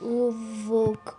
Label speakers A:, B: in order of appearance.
A: Волк.